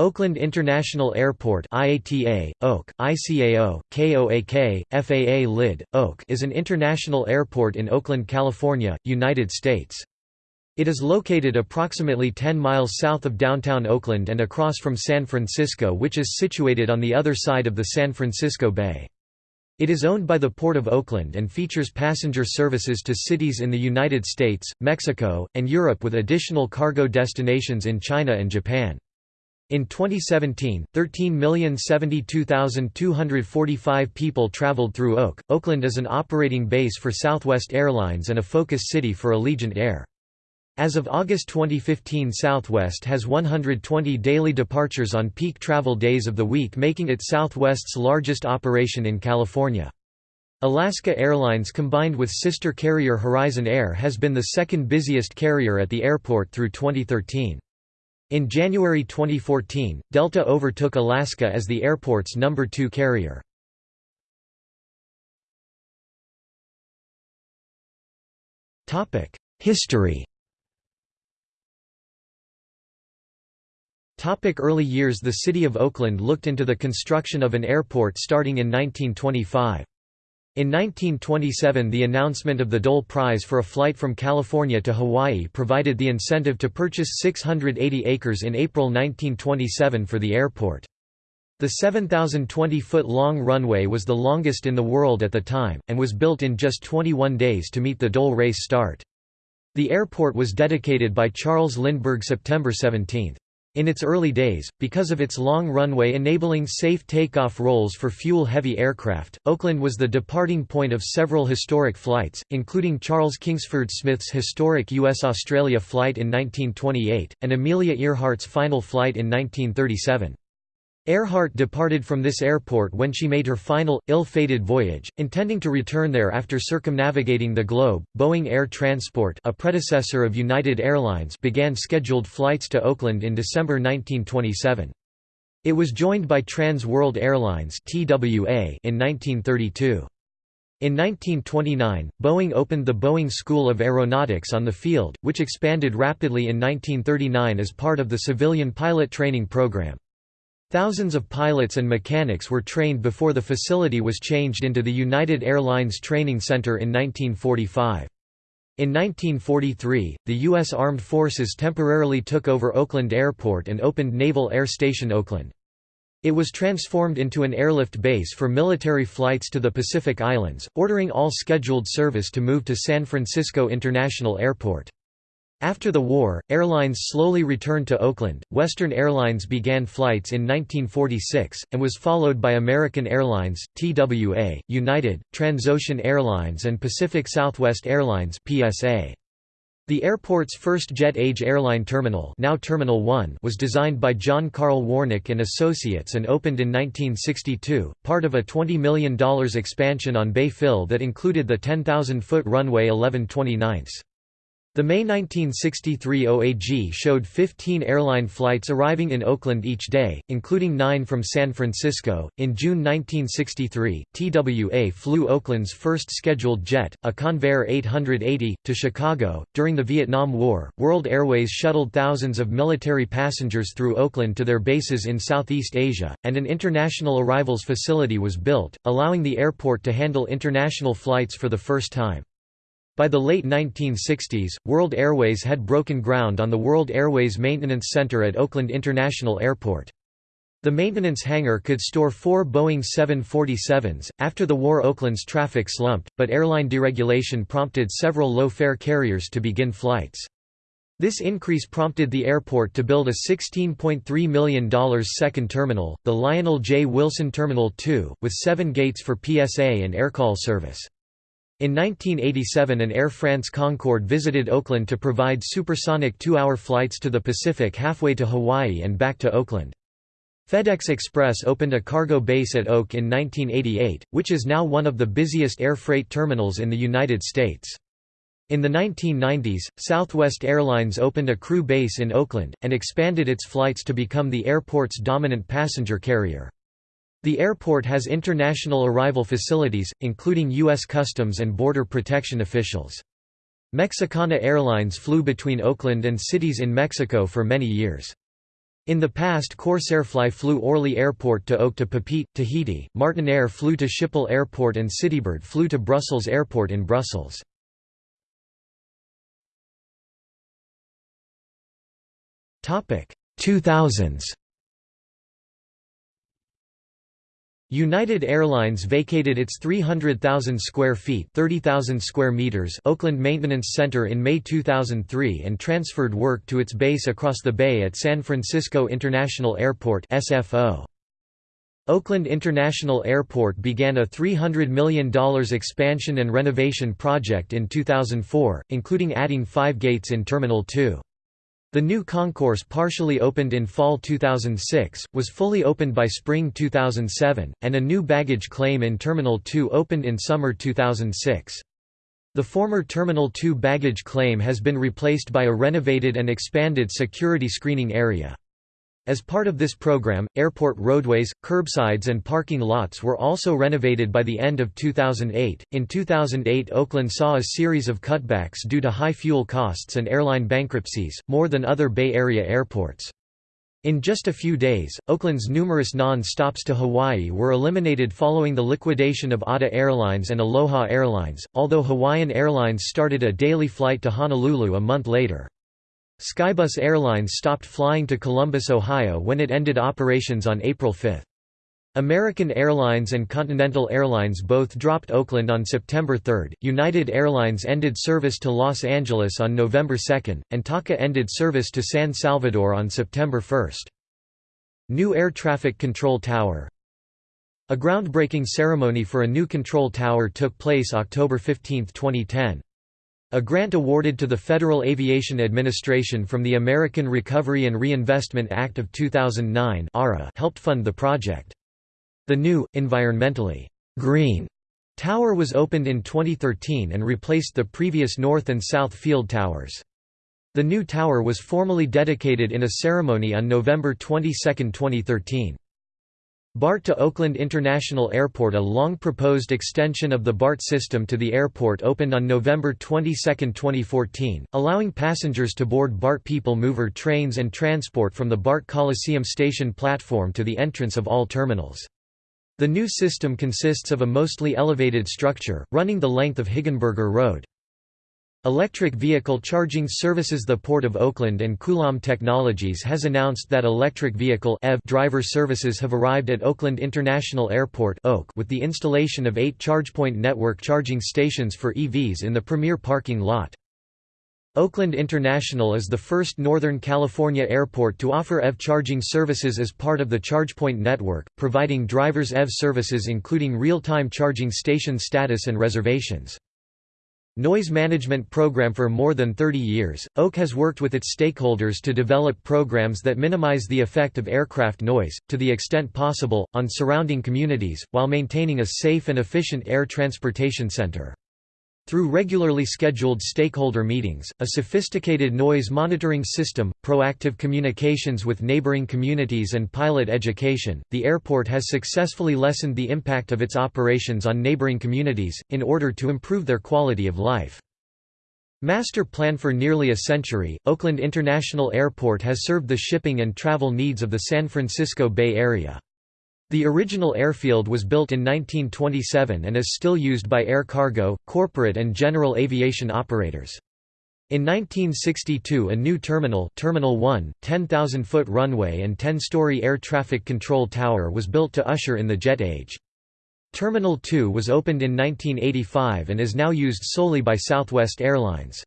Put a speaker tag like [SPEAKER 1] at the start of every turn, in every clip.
[SPEAKER 1] Oakland International Airport IATA, OAK, ICAO, KOAK, FAA LID, OAK is an international airport in Oakland, California, United States. It is located approximately 10 miles south of downtown Oakland and across from San Francisco which is situated on the other side of the San Francisco Bay. It is owned by the Port of Oakland and features passenger services to cities in the United States, Mexico, and Europe with additional cargo destinations in China and Japan. In 2017, 13,072,245 people traveled through Oak. Oakland is an operating base for Southwest Airlines and a focus city for Allegiant Air. As of August 2015 Southwest has 120 daily departures on peak travel days of the week making it Southwest's largest operation in California. Alaska Airlines combined with sister carrier Horizon Air has been the second busiest carrier at the airport through 2013. In January 2014, Delta overtook Alaska as the airport's number two carrier. History Early years The city of Oakland looked into the construction of an airport starting in 1925. In 1927 the announcement of the Dole Prize for a flight from California to Hawaii provided the incentive to purchase 680 acres in April 1927 for the airport. The 7,020-foot-long runway was the longest in the world at the time, and was built in just 21 days to meet the Dole race start. The airport was dedicated by Charles Lindbergh September 17. In its early days, because of its long runway enabling safe takeoff rolls for fuel-heavy aircraft, Oakland was the departing point of several historic flights, including Charles Kingsford Smith's historic U.S.-Australia flight in 1928, and Amelia Earhart's final flight in 1937. Earhart departed from this airport when she made her final, ill-fated voyage, intending to return there after circumnavigating the globe. Boeing Air Transport, a predecessor of United Airlines, began scheduled flights to Oakland in December 1927. It was joined by Trans World Airlines (TWA) in 1932. In 1929, Boeing opened the Boeing School of Aeronautics on the field, which expanded rapidly in 1939 as part of the civilian pilot training program. Thousands of pilots and mechanics were trained before the facility was changed into the United Airlines Training Center in 1945. In 1943, the U.S. Armed Forces temporarily took over Oakland Airport and opened Naval Air Station Oakland. It was transformed into an airlift base for military flights to the Pacific Islands, ordering all scheduled service to move to San Francisco International Airport. After the war, airlines slowly returned to Oakland. Western Airlines began flights in 1946, and was followed by American Airlines, TWA, United, Transocean Airlines, and Pacific Southwest Airlines. PSA. The airport's first jet-age airline terminal, now Terminal 1, was designed by John Carl Warnick and Associates and opened in 1962, part of a $20 million expansion on Bay Fill that included the 10,000-foot runway 1129. The May 1963 OAG showed 15 airline flights arriving in Oakland each day, including nine from San Francisco. In June 1963, TWA flew Oakland's first scheduled jet, a Convair 880, to Chicago. During the Vietnam War, World Airways shuttled thousands of military passengers through Oakland to their bases in Southeast Asia, and an international arrivals facility was built, allowing the airport to handle international flights for the first time. By the late 1960s, World Airways had broken ground on the World Airways Maintenance Center at Oakland International Airport. The maintenance hangar could store four Boeing 747s. After the war, Oakland's traffic slumped, but airline deregulation prompted several low fare carriers to begin flights. This increase prompted the airport to build a $16.3 million second terminal, the Lionel J. Wilson Terminal 2, with seven gates for PSA and AirCal service. In 1987 an Air France Concorde visited Oakland to provide supersonic two-hour flights to the Pacific halfway to Hawaii and back to Oakland. FedEx Express opened a cargo base at Oak in 1988, which is now one of the busiest air freight terminals in the United States. In the 1990s, Southwest Airlines opened a crew base in Oakland, and expanded its flights to become the airport's dominant passenger carrier. The airport has international arrival facilities, including U.S. Customs and Border Protection officials. Mexicana Airlines flew between Oakland and cities in Mexico for many years. In the past Corsairfly flew Orly Airport to Oak to Papeete, Tahiti, Martinair flew to Schiphol Airport and Citybird flew to Brussels Airport in Brussels. Topic 2000s United Airlines vacated its 300,000 square feet (30,000 square meters) Oakland Maintenance Center in May 2003 and transferred work to its base across the bay at San Francisco International Airport (SFO). Oakland International Airport began a $300 million expansion and renovation project in 2004, including adding five gates in Terminal 2. The new concourse partially opened in fall 2006, was fully opened by spring 2007, and a new baggage claim in Terminal 2 opened in summer 2006. The former Terminal 2 baggage claim has been replaced by a renovated and expanded security screening area. As part of this program, airport roadways, curbsides, and parking lots were also renovated by the end of 2008. In 2008, Oakland saw a series of cutbacks due to high fuel costs and airline bankruptcies, more than other Bay Area airports. In just a few days, Oakland's numerous non-stops to Hawaii were eliminated following the liquidation of ATA Airlines and Aloha Airlines, although Hawaiian Airlines started a daily flight to Honolulu a month later. Skybus Airlines stopped flying to Columbus, Ohio when it ended operations on April 5. American Airlines and Continental Airlines both dropped Oakland on September 3, United Airlines ended service to Los Angeles on November 2, and TACA ended service to San Salvador on September 1. New Air Traffic Control Tower A groundbreaking ceremony for a new control tower took place October 15, 2010. A grant awarded to the Federal Aviation Administration from the American Recovery and Reinvestment Act of 2009 helped fund the project. The new, environmentally green tower was opened in 2013 and replaced the previous north and south field towers. The new tower was formally dedicated in a ceremony on November 22, 2013. BART to Oakland International Airport A long-proposed extension of the BART system to the airport opened on November 22, 2014, allowing passengers to board BART People Mover trains and transport from the BART Coliseum station platform to the entrance of all terminals. The new system consists of a mostly elevated structure, running the length of Hegenberger Road. Electric vehicle charging services The Port of Oakland and Coulomb Technologies has announced that electric vehicle driver services have arrived at Oakland International Airport with the installation of eight ChargePoint network charging stations for EVs in the premier parking lot. Oakland International is the first Northern California airport to offer EV charging services as part of the ChargePoint network, providing drivers EV services including real-time charging station status and reservations. Noise Management Program For more than 30 years, OAK has worked with its stakeholders to develop programs that minimize the effect of aircraft noise, to the extent possible, on surrounding communities, while maintaining a safe and efficient air transportation center. Through regularly scheduled stakeholder meetings, a sophisticated noise monitoring system, proactive communications with neighboring communities and pilot education, the airport has successfully lessened the impact of its operations on neighboring communities, in order to improve their quality of life. Master plan for nearly a century, Oakland International Airport has served the shipping and travel needs of the San Francisco Bay Area. The original airfield was built in 1927 and is still used by air cargo, corporate and general aviation operators. In 1962 a new terminal Terminal 1, 10,000-foot runway and 10-story air traffic control tower was built to usher in the jet age. Terminal 2 was opened in 1985 and is now used solely by Southwest Airlines.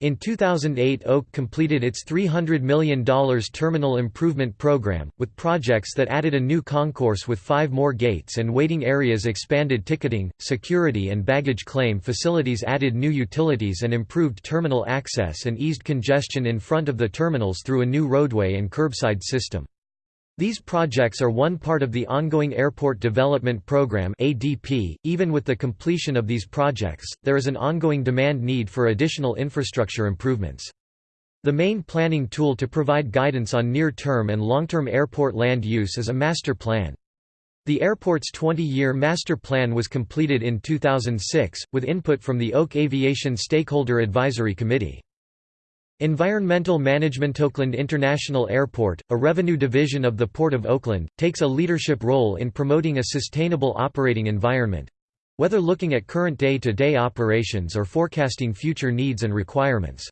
[SPEAKER 1] In 2008 OAK completed its $300 million terminal improvement program, with projects that added a new concourse with five more gates and waiting areas expanded ticketing, security and baggage claim facilities added new utilities and improved terminal access and eased congestion in front of the terminals through a new roadway and curbside system. These projects are one part of the ongoing Airport Development Program (ADP). Even with the completion of these projects, there is an ongoing demand need for additional infrastructure improvements. The main planning tool to provide guidance on near-term and long-term airport land use is a master plan. The airport's 20-year master plan was completed in 2006, with input from the OAK Aviation Stakeholder Advisory Committee. Environmental Management Oakland International Airport, a revenue division of the Port of Oakland, takes a leadership role in promoting a sustainable operating environment—whether looking at current day-to-day -day operations or forecasting future needs and requirements.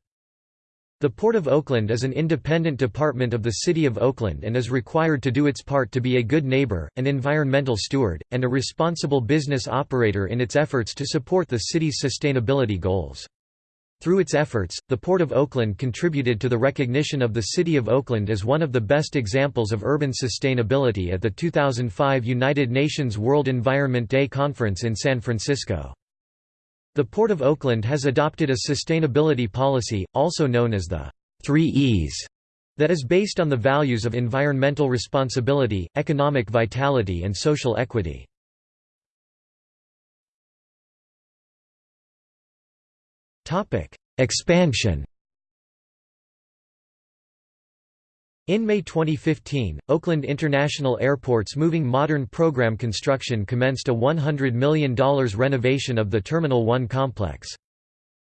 [SPEAKER 1] The Port of Oakland is an independent department of the City of Oakland and is required to do its part to be a good neighbor, an environmental steward, and a responsible business operator in its efforts to support the city's sustainability goals. Through its efforts, the Port of Oakland contributed to the recognition of the City of Oakland as one of the best examples of urban sustainability at the 2005 United Nations World Environment Day Conference in San Francisco. The Port of Oakland has adopted a sustainability policy, also known as the Three E's, that is based on the values of environmental responsibility, economic vitality and social equity. Expansion In May 2015, Oakland International Airport's Moving Modern program construction commenced a $100 million renovation of the Terminal 1 complex.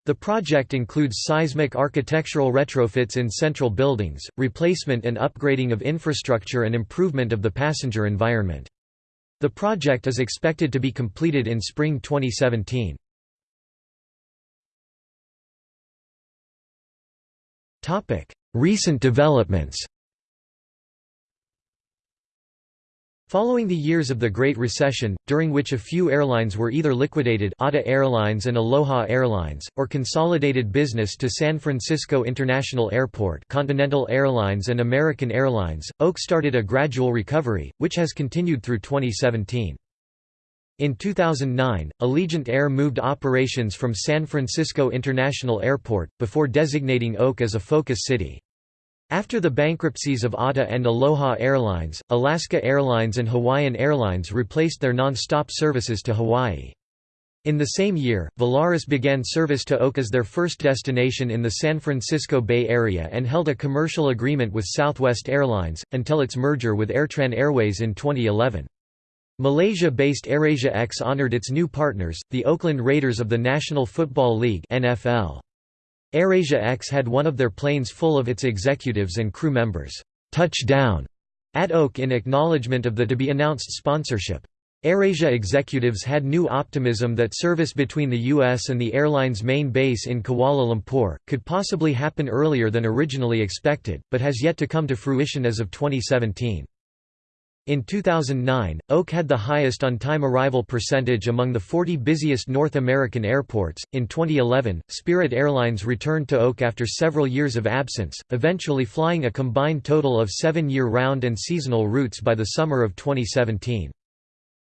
[SPEAKER 1] The project includes seismic architectural retrofits in central buildings, replacement and upgrading of infrastructure and improvement of the passenger environment. The project is expected to be completed in spring 2017. Recent developments Following the years of the Great Recession, during which a few airlines were either liquidated ATA Airlines and Aloha Airlines, or consolidated business to San Francisco International Airport Continental Airlines and American Airlines, Oak started a gradual recovery, which has continued through 2017. In 2009, Allegiant Air moved operations from San Francisco International Airport, before designating Oak as a focus city. After the bankruptcies of ATA and Aloha Airlines, Alaska Airlines and Hawaiian Airlines replaced their non-stop services to Hawaii. In the same year, Volaris began service to Oak as their first destination in the San Francisco Bay Area and held a commercial agreement with Southwest Airlines, until its merger with Airtran Airways in 2011. Malaysia-based AirAsia X honored its new partners, the Oakland Raiders of the National Football League NFL. AirAsia X had one of their planes full of its executives and crew members touch down at Oak in acknowledgement of the to-be-announced sponsorship. AirAsia executives had new optimism that service between the U.S. and the airline's main base in Kuala Lumpur, could possibly happen earlier than originally expected, but has yet to come to fruition as of 2017. In 2009, Oak had the highest on-time arrival percentage among the 40 busiest North American airports. In 2011, Spirit Airlines returned to Oak after several years of absence, eventually flying a combined total of 7 year-round and seasonal routes by the summer of 2017.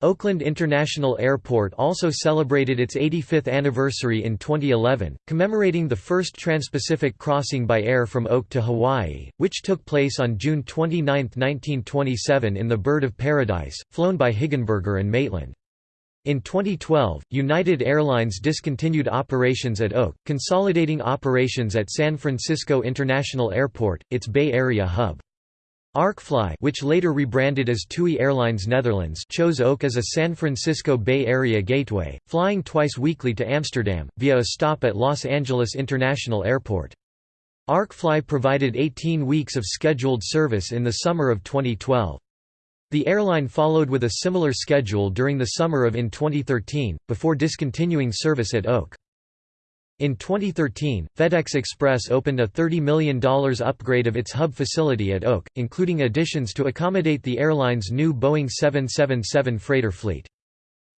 [SPEAKER 1] Oakland International Airport also celebrated its 85th anniversary in 2011, commemorating the first transpacific crossing by air from Oak to Hawaii, which took place on June 29, 1927 in the Bird of Paradise, flown by Hegenberger and Maitland. In 2012, United Airlines discontinued operations at Oak, consolidating operations at San Francisco International Airport, its Bay Area hub. ArkeFly which later rebranded as TUI Airlines Netherlands chose Oak as a San Francisco Bay Area gateway, flying twice weekly to Amsterdam, via a stop at Los Angeles International Airport. ArkeFly provided 18 weeks of scheduled service in the summer of 2012. The airline followed with a similar schedule during the summer of in 2013, before discontinuing service at Oak. In 2013, FedEx Express opened a $30 million upgrade of its hub facility at Oak, including additions to accommodate the airline's new Boeing 777 freighter fleet.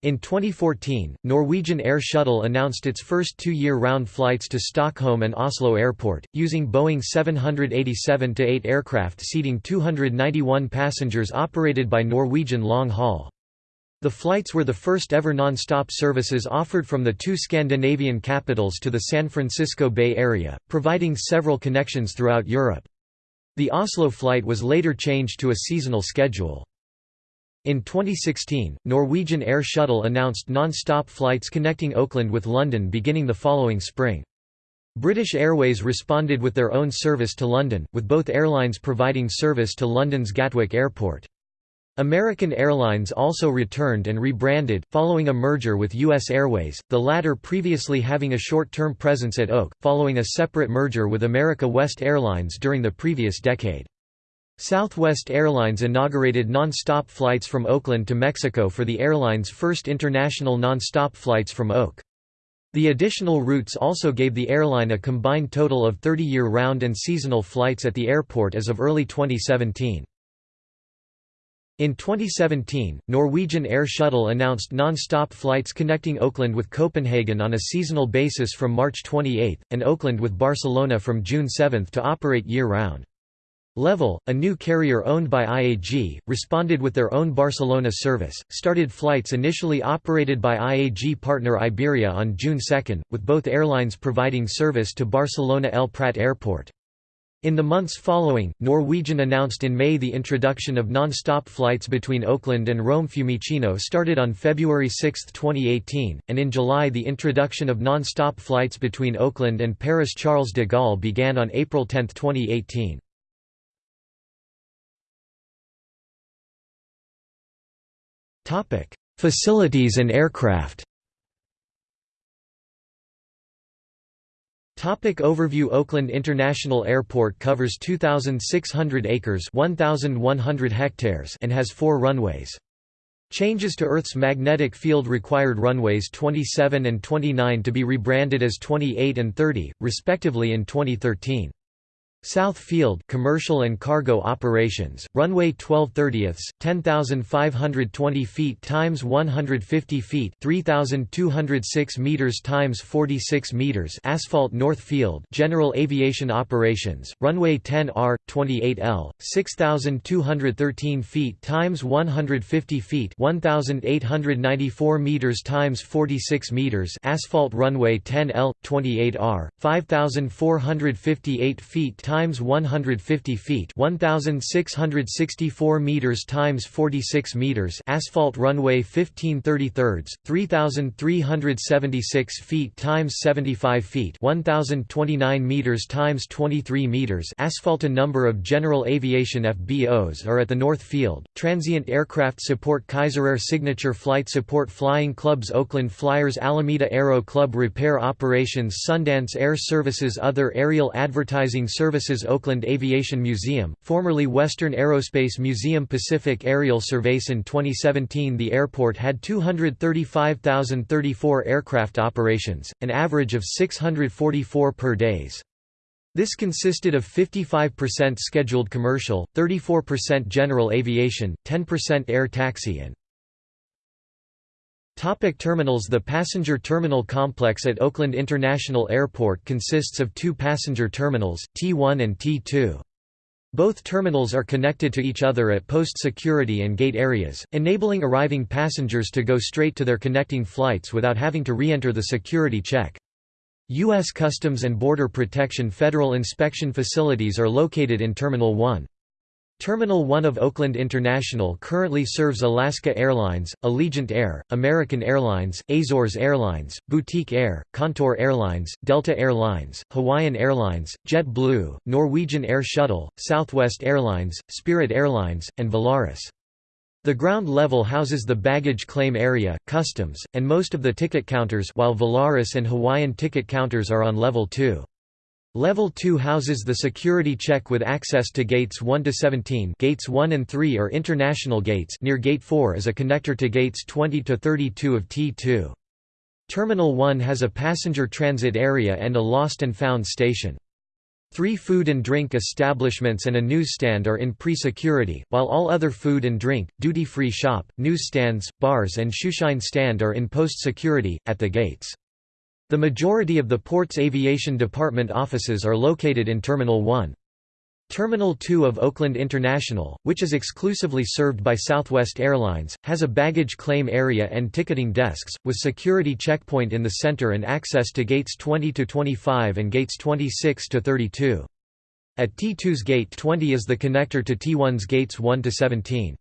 [SPEAKER 1] In 2014, Norwegian Air Shuttle announced its first two-year round flights to Stockholm and Oslo Airport, using Boeing 787-8 aircraft seating 291 passengers operated by Norwegian Long Haul. The flights were the first ever non-stop services offered from the two Scandinavian capitals to the San Francisco Bay Area, providing several connections throughout Europe. The Oslo flight was later changed to a seasonal schedule. In 2016, Norwegian Air Shuttle announced non-stop flights connecting Oakland with London beginning the following spring. British Airways responded with their own service to London, with both airlines providing service to London's Gatwick Airport. American Airlines also returned and rebranded, following a merger with U.S. Airways, the latter previously having a short-term presence at Oak, following a separate merger with America West Airlines during the previous decade. Southwest Airlines inaugurated non-stop flights from Oakland to Mexico for the airline's first international non-stop flights from Oak. The additional routes also gave the airline a combined total of 30 year-round and seasonal flights at the airport as of early 2017. In 2017, Norwegian Air Shuttle announced non-stop flights connecting Oakland with Copenhagen on a seasonal basis from March 28, and Oakland with Barcelona from June 7 to operate year-round. Level, a new carrier owned by IAG, responded with their own Barcelona service, started flights initially operated by IAG partner Iberia on June 2, with both airlines providing service to Barcelona El Prat Airport. In the months following, Norwegian announced in May the introduction of non-stop flights between Oakland and Rome Fiumicino started on February 6, 2018, and in July the introduction of non-stop flights between Oakland and Paris Charles de Gaulle began on April 10, 2018. Facilities and aircraft Topic overview Oakland International Airport covers 2,600 acres 1,100 hectares and has four runways. Changes to Earth's magnetic field required runways 27 and 29 to be rebranded as 28 and 30, respectively in 2013. South Field commercial and cargo operations, runway 12 30ths, 10,520 feet times 150 feet, 3,206 meters times 46 meters. Asphalt North Field general aviation operations, runway 10R, 28L, 6,213 feet times 150 feet, 1,894 meters times 46 meters. Asphalt runway 10L, 28R, 5,458 feet times times 150 feet 1664 meters times 46 meters asphalt runway 1530 thirds 3376 feet times 75 feet 1029 meters times 23 meters asphalt a number of general aviation FBOs are at the North Field. Transient aircraft support Kaiserair signature flight support flying clubs Oakland Flyers Alameda Aero Club repair operations Sundance Air Services other aerial advertising services Oakland Aviation Museum, formerly Western Aerospace Museum Pacific Aerial Surveys In 2017 the airport had 235,034 aircraft operations, an average of 644 per days. This consisted of 55% scheduled commercial, 34% general aviation, 10% air taxi and Topic terminals The passenger terminal complex at Oakland International Airport consists of two passenger terminals, T1 and T2. Both terminals are connected to each other at post security and gate areas, enabling arriving passengers to go straight to their connecting flights without having to re-enter the security check. U.S. Customs and Border Protection federal inspection facilities are located in Terminal 1. Terminal 1 of Oakland International currently serves Alaska Airlines, Allegiant Air, American Airlines, Azores Airlines, Boutique Air, Contour Airlines, Delta Airlines, Hawaiian Airlines, JetBlue, Norwegian Air Shuttle, Southwest Airlines, Spirit Airlines, and Volaris. The ground level houses the baggage claim area, customs, and most of the ticket counters while Volaris and Hawaiian ticket counters are on level 2. Level 2 houses the security check with access to gates 1 to 17. Gates 1 and 3 are international gates. Near gate 4 is a connector to gates 20 to 32 of T2. Terminal 1 has a passenger transit area and a lost and found station. Three food and drink establishments and a newsstand are in pre-security, while all other food and drink, duty-free shop, newsstands, bars and shoeshine stand are in post-security, at the gates. The majority of the port's aviation department offices are located in Terminal 1. Terminal 2 of Oakland International, which is exclusively served by Southwest Airlines, has a baggage claim area and ticketing desks, with security checkpoint in the center and access to gates 20 to 25 and gates 26 to 32. At T2's gate 20 is the connector to T1's gates 1 to 17.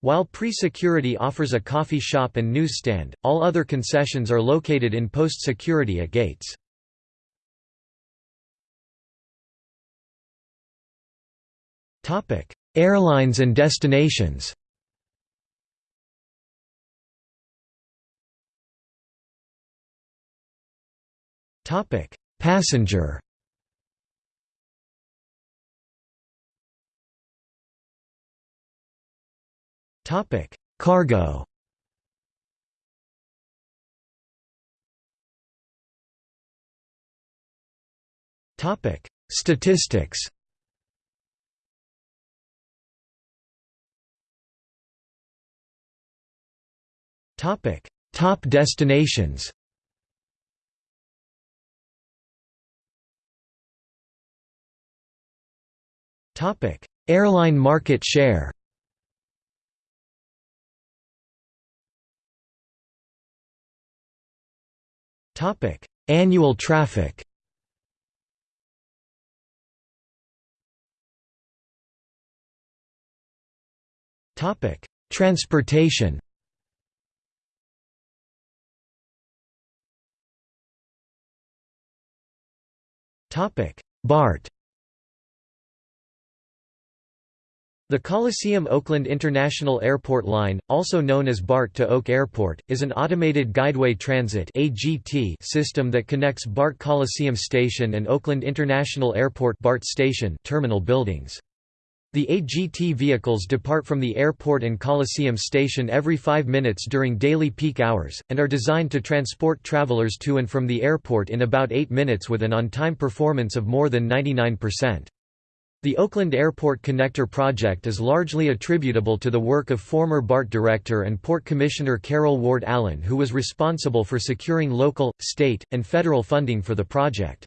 [SPEAKER 1] While pre-security offers a coffee shop and newsstand, all other concessions are located in post-security at gates. Airlines and destinations Passenger Topic: Cargo. Topic: Statistics. Topic: Top destinations. Topic: Airline market share. Topic: Annual traffic. Topic: Transportation. Topic: BART. The Coliseum Oakland International Airport Line, also known as BART to Oak Airport, is an automated guideway transit system that connects BART Coliseum Station and Oakland International Airport BART Station terminal buildings. The AGT vehicles depart from the airport and Coliseum Station every five minutes during daily peak hours, and are designed to transport travelers to and from the airport in about eight minutes with an on-time performance of more than 99%. The Oakland Airport Connector project is largely attributable to the work of former BART director and Port Commissioner Carol Ward Allen who was responsible for securing local, state, and federal funding for the project.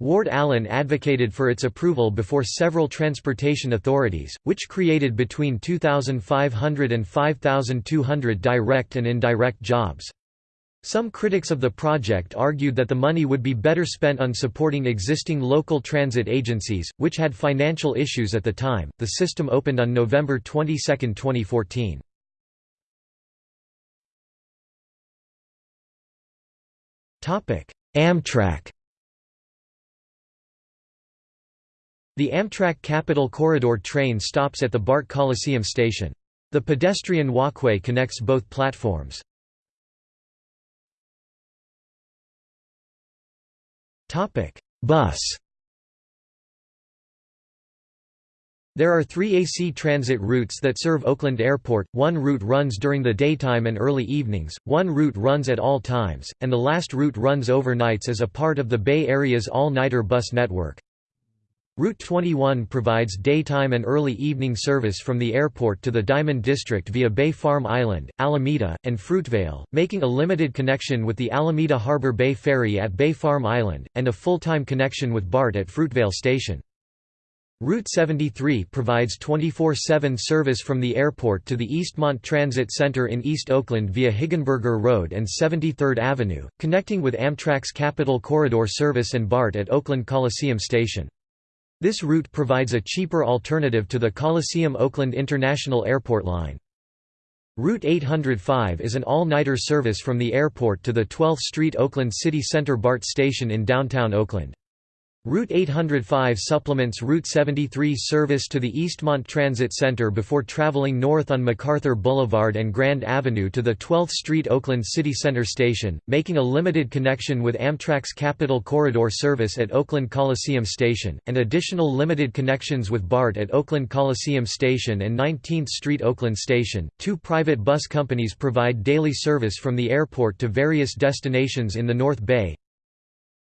[SPEAKER 1] Ward Allen advocated for its approval before several transportation authorities, which created between 2,500 and 5,200 direct and indirect jobs. Some critics of the project argued that the money would be better spent on supporting existing local transit agencies, which had financial issues at the time. The system opened on November 22, 2014. Topic: Amtrak The Amtrak Capital Corridor train stops at the BART Coliseum station. The pedestrian walkway connects both platforms. Bus. There are three AC transit routes that serve Oakland Airport, one route runs during the daytime and early evenings, one route runs at all times, and the last route runs overnights as a part of the Bay Area's all-nighter bus network. Route 21 provides daytime and early evening service from the airport to the Diamond District via Bay Farm Island, Alameda, and Fruitvale, making a limited connection with the Alameda Harbor Bay Ferry at Bay Farm Island, and a full-time connection with BART at Fruitvale Station. Route 73 provides 24-7 service from the airport to the Eastmont Transit Center in East Oakland via Hegenberger Road and 73rd Avenue, connecting with Amtrak's Capital Corridor service and BART at Oakland Coliseum Station. This route provides a cheaper alternative to the Coliseum Oakland International Airport line. Route 805 is an all-nighter service from the airport to the 12th Street Oakland City Center BART station in downtown Oakland. Route 805 supplements Route 73 service to the Eastmont Transit Center before traveling north on MacArthur Boulevard and Grand Avenue to the 12th Street Oakland City Center station, making a limited connection with Amtrak's Capital Corridor service at Oakland Coliseum Station, and additional limited connections with BART at Oakland Coliseum Station and 19th Street Oakland Station. Two private bus companies provide daily service from the airport to various destinations in the North Bay,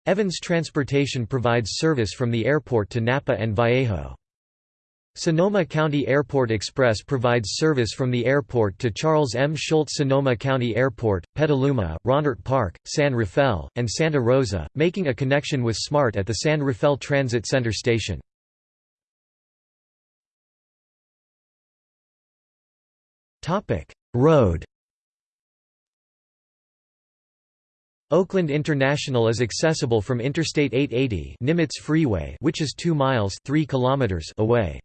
[SPEAKER 1] Evans Transportation provides service from the airport to Napa and Vallejo. Sonoma County Airport Express provides service from the airport to Charles M. Schulz Sonoma County Airport, Petaluma, Rohnert Park, San Rafael, and Santa Rosa, making a connection with SMART at the San Rafael Transit Center station. Road Oakland International is accessible from Interstate 880 Nimitz Freeway which is 2 miles 3 kilometers away.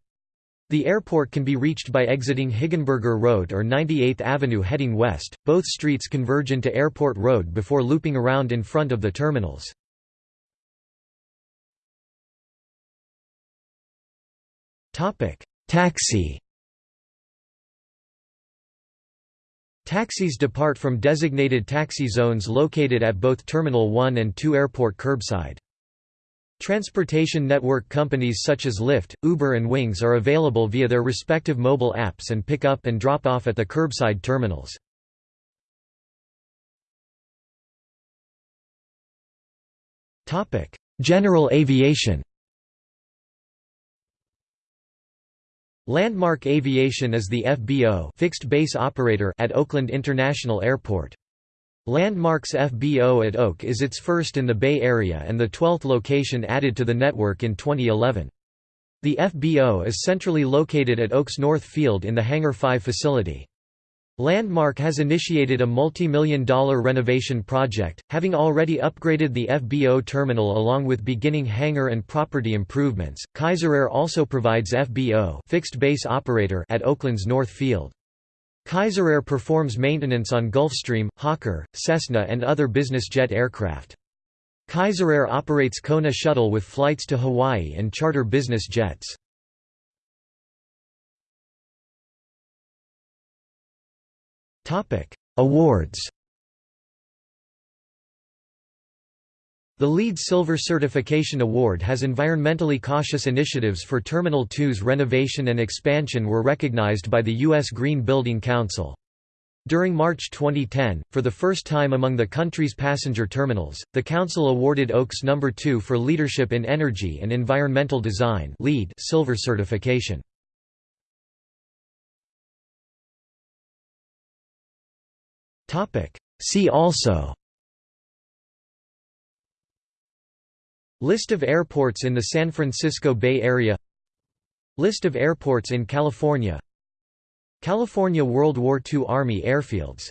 [SPEAKER 1] The airport can be reached by exiting Hegenberger Road or 98th Avenue heading west, both streets converge into Airport Road before looping around in front of the terminals. Topic: Taxi Taxis depart from designated taxi zones located at both Terminal 1 and 2 airport curbside. Transportation network companies such as Lyft, Uber and Wingz are available via their respective mobile apps and pick up and drop off at the curbside terminals. General aviation Landmark Aviation is the FBO fixed base operator at Oakland International Airport. Landmark's FBO at Oak is its first in the Bay Area and the 12th location added to the network in 2011. The FBO is centrally located at Oak's North Field in the Hangar 5 facility. Landmark has initiated a multi-million dollar renovation project, having already upgraded the FBO terminal along with beginning hangar and property improvements. Kaiser Air also provides FBO fixed base operator at Oakland's North Field. Kaiser Air performs maintenance on Gulfstream, Hawker, Cessna and other business jet aircraft. Kaiser Air operates Kona Shuttle with flights to Hawaii and charter business jets. Awards The LEED Silver Certification Award has environmentally cautious initiatives for Terminal 2's renovation and expansion were recognized by the U.S. Green Building Council. During March 2010, for the first time among the country's passenger terminals, the Council awarded Oaks No. 2 for Leadership in Energy and Environmental Design LEED Silver certification. See also. List of airports in the San Francisco Bay Area. List of airports in California. California World War II Army airfields